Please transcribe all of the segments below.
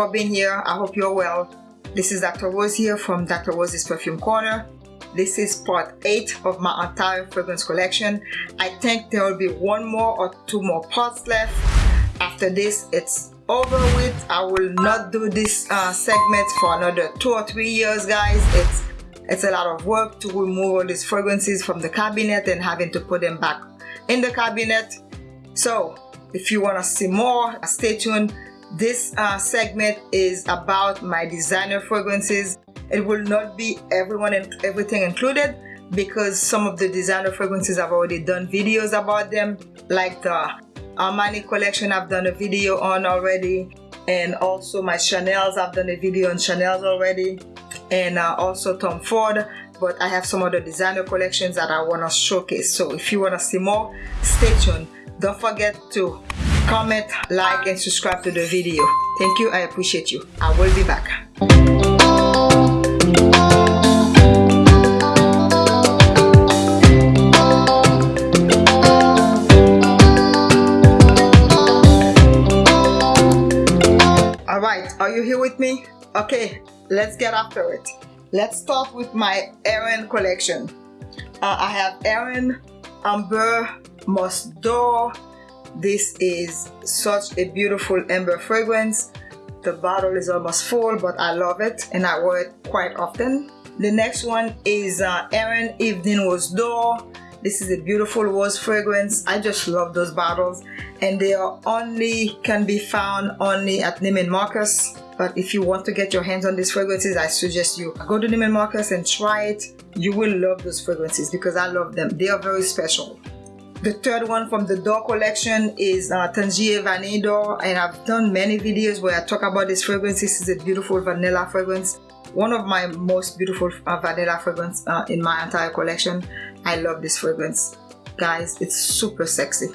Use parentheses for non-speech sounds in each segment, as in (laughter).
for being here. I hope you're well. This is Dr. Rose here from Dr. Rose's Perfume Corner. This is part 8 of my entire fragrance collection. I think there will be one more or two more parts left. After this, it's over with. I will not do this uh, segment for another two or three years, guys. It's it's a lot of work to remove all these fragrances from the cabinet and having to put them back in the cabinet. So if you want to see more, stay tuned. This uh, segment is about my designer fragrances. It will not be everyone and everything included because some of the designer fragrances I've already done videos about them like the Armani collection I've done a video on already and also my Chanel's I've done a video on Chanel's already and uh, also Tom Ford but I have some other designer collections that I want to showcase so if you want to see more stay tuned don't forget to comment, like, and subscribe to the video. Thank you. I appreciate you. I will be back. Alright, are you here with me? Okay, let's get after it. Let's start with my Aerin collection. Uh, I have Aerin Amber Musk D'Or this is such a beautiful amber fragrance. The bottle is almost full, but I love it and I wear it quite often. The next one is uh, Aerin Evening Rose D'Or. This is a beautiful rose fragrance. I just love those bottles and they are only can be found only at Neiman Marcus. But if you want to get your hands on these fragrances, I suggest you go to Neiman Marcus and try it. You will love those fragrances because I love them. They are very special. The third one from the D'Or collection is uh, Tangier Vanille D'Or and I've done many videos where I talk about this fragrance. This is a beautiful vanilla fragrance. One of my most beautiful uh, vanilla fragrance uh, in my entire collection. I love this fragrance. Guys, it's super sexy.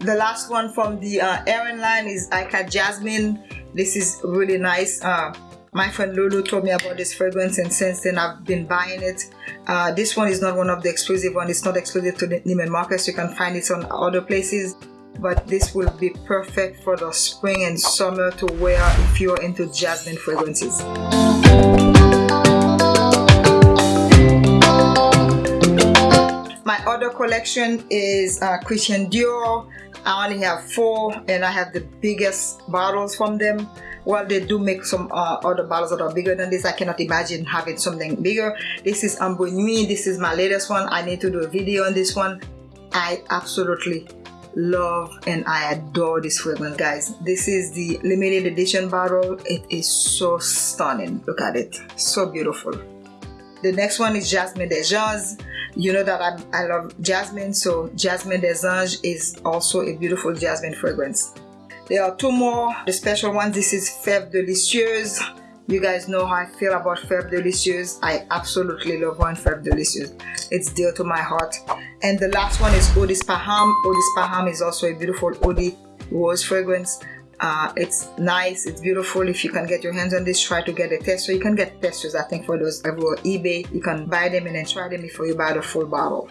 The last one from the uh, Aerin line is Ikat Jasmine. This is really nice. Uh, my friend Lulu told me about this fragrance and since then I've been buying it. Uh, this one is not one of the exclusive ones. It's not exclusive to the Neiman Marcus. You can find it on other places. But this will be perfect for the spring and summer to wear if you're into jasmine fragrances. Collection is uh, Christian Dior. I only have four and I have the biggest bottles from them. Well they do make some uh, other bottles that are bigger than this. I cannot imagine having something bigger. This is Ambre Nuit. This is my latest one. I need to do a video on this one. I absolutely love and I adore this fragrance guys. This is the limited edition bottle. It is so stunning. Look at it. So beautiful. The next one is Jasmine des Anges you know that I, I love jasmine so Jasmine des Anges is also a beautiful jasmine fragrance there are two more, the special ones. This is Fève Delicieuse. You guys know how I feel about Fève Delicieuse. I absolutely love one Fève Delicieuse. It's dear to my heart. And the last one is Eau d'Ispahan. Eau d'Ispahan is also a beautiful Eau de Rose fragrance. Uh, it's nice, it's beautiful. If you can get your hands on this, try to get a tester. You can get testers, I think, for those everywhere. eBay. You can buy them and then try them before you buy the full bottle.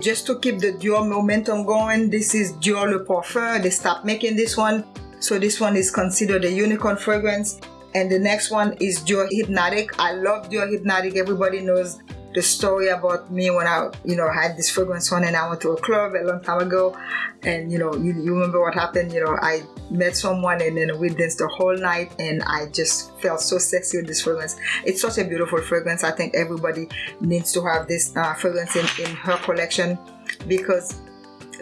Just to keep the Dior momentum going, this is Dior Le Parfum. They stopped making this one. So this one is considered a unicorn fragrance. And the next one is Dior Hypnotic. I love Dior Hypnotic. Everybody knows the story about me when I, you know, had this fragrance on and I went to a club a long time ago. And, you know, you, you remember what happened, you know, I met someone and then we danced the whole night and I just felt so sexy with this fragrance. It's such a beautiful fragrance. I think everybody needs to have this uh, fragrance in, in her collection because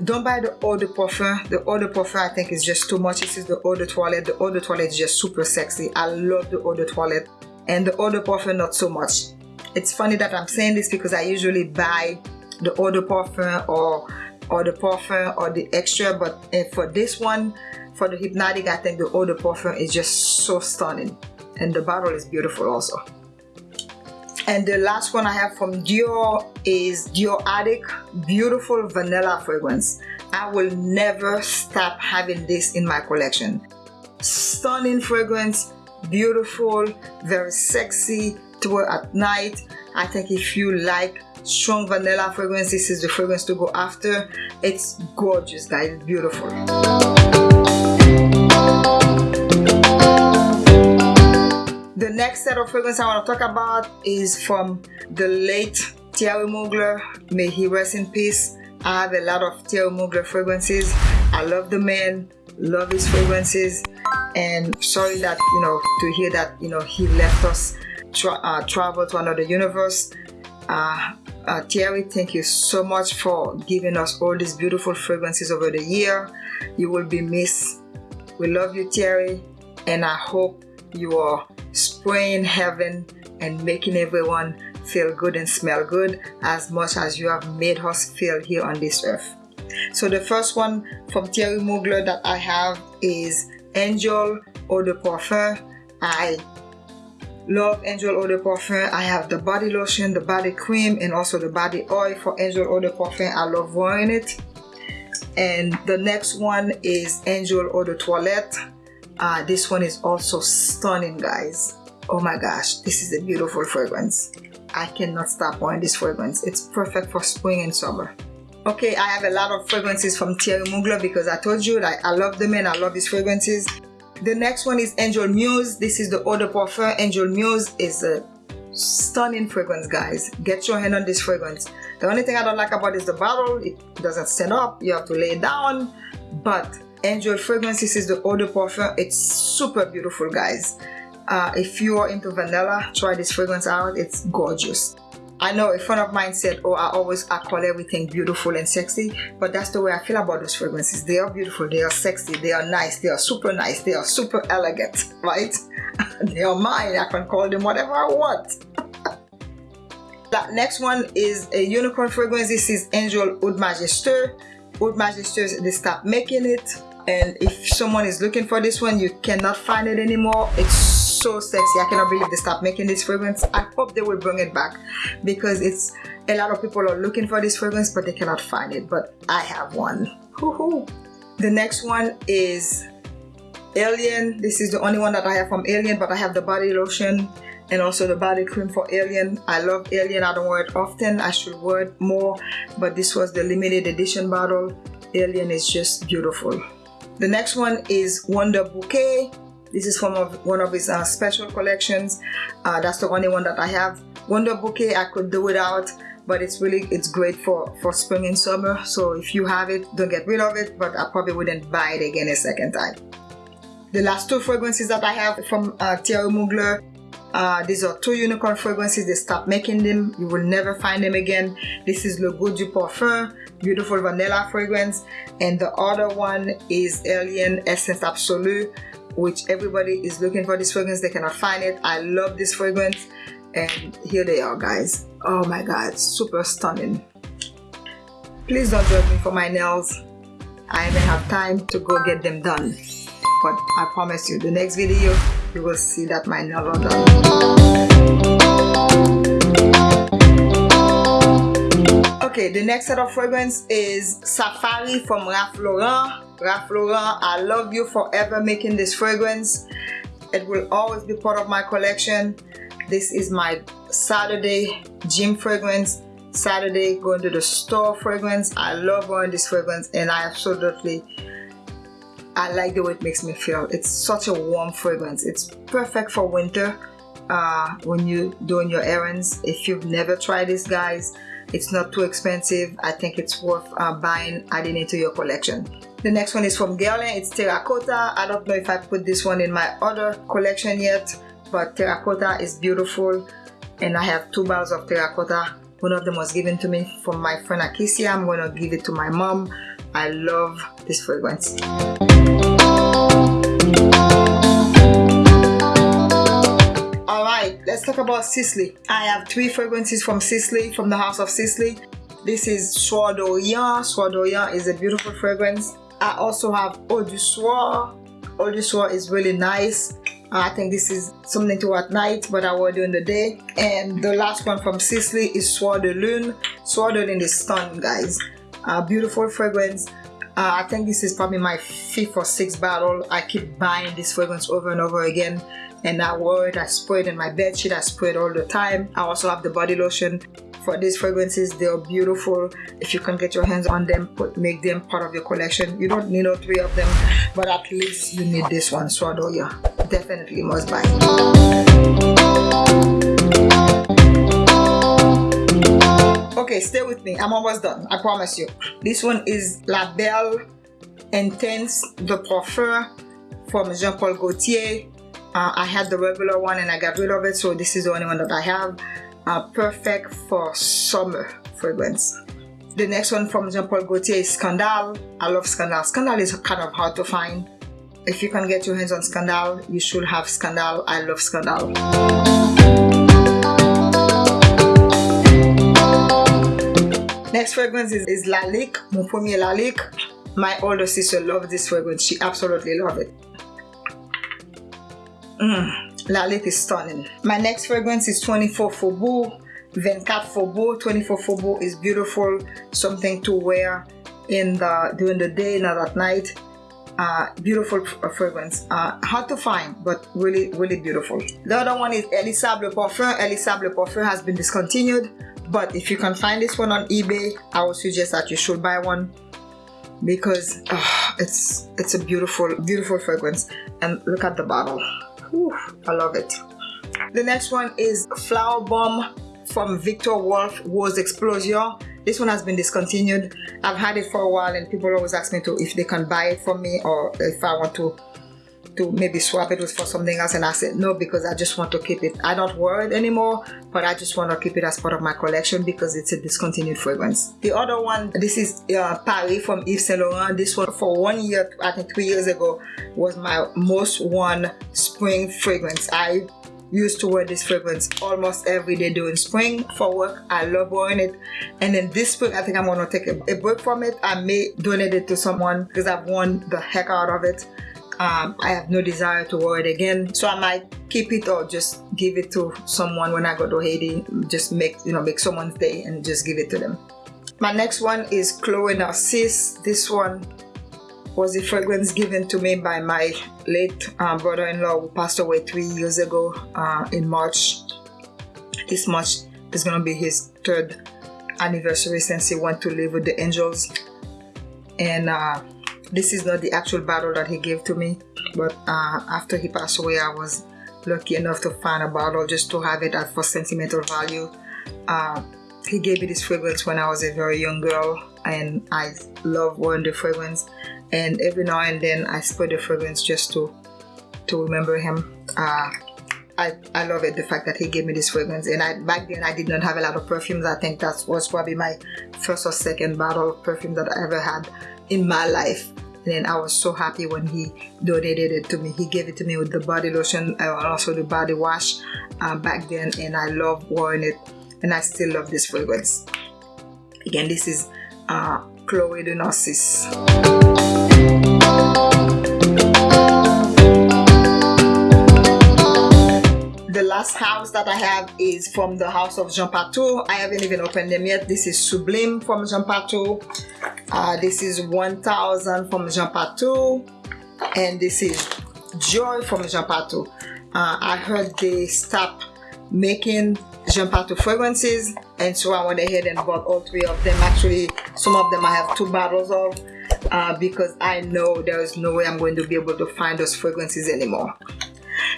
don't buy the eau de parfum the eau de parfum i think is just too much this is the eau de toilette the eau de toilette is just super sexy i love the eau de toilette and the eau de parfum not so much it's funny that I'm saying this because I usually buy the eau de parfum or or the parfum or the extra but eh, for this one for the hypnotic I think the eau de parfum is just so stunning. And the bottle is beautiful also. And the last one I have from Dior is Dior Addict beautiful vanilla fragrance. I will never stop having this in my collection. Stunning fragrance beautiful very sexy to wear at night I think if you like strong vanilla fragrance this is the fragrance to go after it's gorgeous guys it's beautiful The next set of fragrance I want to talk about is from the late Thierry Mugler. May he rest in peace. I have a lot of Thierry Mugler fragrances. I love the man, love his fragrances, and sorry that you know to hear that you know he left us tra uh, travel to another universe. Uh, uh, Thierry, thank you so much for giving us all these beautiful fragrances over the year. You will be missed. We love you, Thierry, and I hope you are spraying heaven and making everyone feel good and smell good as much as you have made us feel here on this earth. So the first one from Thierry Mugler that I have is Angel Eau de Parfum. I love Angel Eau de Parfum. I have the body lotion, the body cream, and also the body oil for Angel Eau de Parfum. I love wearing it. And the next one is Angel Eau de Toilette. Uh, this one is also stunning, guys. Oh my gosh, this is a beautiful fragrance. I cannot stop wearing this fragrance. It's perfect for spring and summer. Okay, I have a lot of fragrances from Thierry Mugler because I told you that I love them and I love his fragrances. The next one is Angel Muse. This is the Eau de Parfum. Angel Muse is a stunning fragrance, guys. Get your hand on this fragrance. The only thing I don't like about is the bottle. It doesn't set up. You have to lay it down. But Angel fragrance, this is the Eau de Parfum. It's super beautiful, guys. Uh, if you are into vanilla, try this fragrance out. It's gorgeous. I know a friend of mine said, oh, I always I call everything beautiful and sexy, but that's the way I feel about those fragrances. They are beautiful, they are sexy, they are nice, they are super nice, they are super elegant, (laughs) right? (laughs) they are mine, I can call them whatever I want. (laughs) that next one is a unicorn fragrance. This is Angel Oud Majestueux. Oud Majestueux, they stopped making it. And if someone is looking for this one, you cannot find it anymore. It's so sexy. I cannot believe they stopped making this fragrance. I hope they will bring it back because it's a lot of people are looking for this fragrance but they cannot find it. But I have one. The next one is Alien. This is the only one that I have from Alien but I have the body lotion and also the body cream for Alien. I love Alien. I don't wear it often. I should wear it more but this was the limited edition bottle. Alien is just beautiful. The next one is Wonder Bouquet. This is from one of his uh, special collections. Uh, that's the only one that I have. Wonder Bouquet I could do without but it's really it's great for for spring and summer so if you have it don't get rid of it but I probably wouldn't buy it again a second time. The last two fragrances that I have from uh, Thierry Mugler uh, these are two unicorn fragrances they stopped making them you will never find them again this is Le Goût du Parfum beautiful vanilla fragrance and the other one is Alien Essence Absolue which everybody is looking for this fragrance. They cannot find it. I love this fragrance. And here they are guys. Oh my god super stunning. Please don't judge me for my nails. I even have time to go get them done. But I promise you the next video you will see that my nails are done. Okay the next set of fragrance is Safari from Ralph Lauren Lauren, I love you forever making this fragrance. It will always be part of my collection. This is my Saturday gym fragrance. Saturday going to the store fragrance. I love wearing this fragrance and I absolutely I like the way it makes me feel. It's such a warm fragrance. It's perfect for winter uh, when you're doing your errands. If you've never tried this guys, it's not too expensive. I think it's worth uh, buying, adding it to your collection. The next one is from Guerlain. It's Terracotta. I don't know if I put this one in my other collection yet, but Terracotta is beautiful. And I have two bottles of Terracotta. One of them was given to me from my friend Akisia. I'm going to give it to my mom. I love this fragrance. Alright, let's talk about Sisley. I have three fragrances from Sisley, from the house of Sisley. This is Soir d'Orient. Soir d'Orient is a beautiful fragrance. I also have Eau du Soir. Eau du Soir is really nice. I think this is something to wear at night, but I wear during the day. And the last one from Sisley is Soir de Lune. Soir de Lune is stunning, guys. Uh, beautiful fragrance. Uh, I think this is probably my fifth or sixth bottle. I keep buying this fragrance over and over again. And I wear it, I spray it in my bed sheet, I spray it all the time. I also have the body lotion. For these fragrances they are beautiful. If you can get your hands on them put make them part of your collection. You don't need all three of them but at least you need this one so yeah. Definitely must buy. Okay stay with me. I'm almost done. I promise you. This one is la belle intense de parfum from jean-paul gaultier uh, i had the regular one and i got rid of it so this is the only one that i have. Uh, perfect for summer fragrance. The next one from jean-paul gaultier is scandal. I love scandal. Scandal is kind of hard to find. If you can get your hands on scandal you should have scandal. I love scandal. Next fragrance is, is Lalique, mon premier Lalique. My older sister loves this fragrance. She absolutely loves it. Mmm, Lalique is stunning. My next fragrance is 24 Faubourg. 24 Faubourg. 24 Faubourg is beautiful. Something to wear in the during the day, not at night. Uh, beautiful fragrance. Uh, hard to find, but really, really beautiful. The other one is Elie Saab Le Parfum. Elie Saab Le Parfum has been discontinued but if you can find this one on ebay i would suggest that you should buy one because uh, it's it's a beautiful beautiful fragrance and look at the bottle Whew, i love it. The next one is Flowerbomb from Viktor&Rolf rose explosion. This one has been discontinued. I've had it for a while and people always ask me to if they can buy it for me or if i want to to maybe swap it with for something else and I said no because I just want to keep it. I don't wear it anymore but I just want to keep it as part of my collection because it's a discontinued fragrance. The other one this is uh, Paris from Yves Saint Laurent. This one for one year I think three years ago was my most worn spring fragrance. I used to wear this fragrance almost every day during spring for work. I love wearing it. And then this spring I think I'm gonna take a, a break from it. I may donate it to someone because I've worn the heck out of it um, I have no desire to wear it again. So I might keep it or just give it to someone when I go to Haiti. Just make you know make someone's day and just give it to them. My next one is Chloe Narcisse. This one was a fragrance given to me by my late uh, brother-in-law who passed away three years ago uh, in March. This March is gonna be his third anniversary since he went to live with the angels. And uh, this is not the actual bottle that he gave to me but uh, after he passed away I was lucky enough to find a bottle just to have it at for sentimental value. Uh, he gave me this fragrance when I was a very young girl and I love wearing the fragrance. And every now and then I spray the fragrance just to to remember him. Uh, I, I love it the fact that he gave me this fragrance. And I back then I did not have a lot of perfumes. I think that was probably my first or second bottle of perfume that I ever had in my life. And I was so happy when he donated it to me. He gave it to me with the body lotion and also the body wash uh, back then. And I love wearing it. And I still love this fragrance. Again this is uh, Chloe de Narcisse last house that I have is from the house of Jean Patou. I haven't even opened them yet. This is Sublime from Jean Patou. Uh, this is 1000 from Jean Patou. And this is Joy from Jean Patou. Uh, I heard they stopped making Jean Patou fragrances and so I went ahead and bought all three of them. Actually, some of them I have two bottles of uh, because I know there is no way I'm going to be able to find those fragrances anymore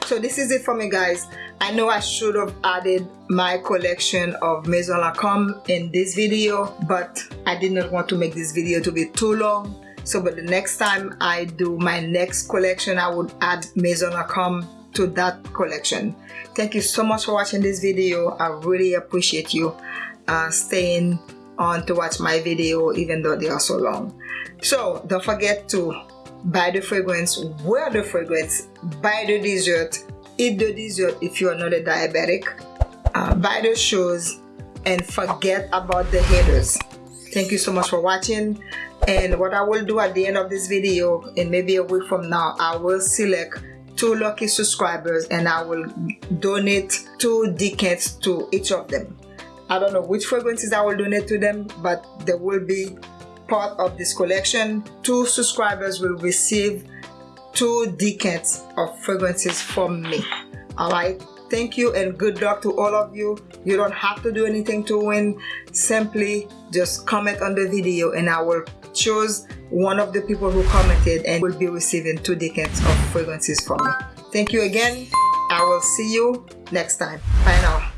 so this is it for me guys. I know I should have added my collection of Maison Lancôme in this video but I did not want to make this video to be too long. So but the next time I do my next collection I would add Maison Lancôme to that collection. Thank you so much for watching this video. I really appreciate you uh, staying on to watch my video even though they are so long. So don't forget to buy the fragrance, wear the fragrance, buy the dessert, eat the dessert if you are not a diabetic, uh, buy the shoes, and forget about the haters. Thank you so much for watching. And what I will do at the end of this video, and maybe a week from now, I will select two lucky subscribers and I will donate two decants to each of them. I don't know which fragrances I will donate to them, but there will be part of this collection, two subscribers will receive two decants of fragrances from me. Alright, thank you and good luck to all of you. You don't have to do anything to win. Simply just comment on the video and I will choose one of the people who commented and will be receiving two decants of fragrances from me. Thank you again. I will see you next time. Bye now.